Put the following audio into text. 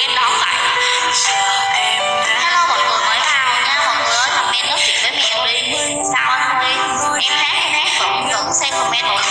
em đón vậy hello mọi người mới vào nha, mọi người ơi, comment nói chuyện với mẹ đi. Sao anh huy em hát em hát, vẫn vẫn xem comment mọi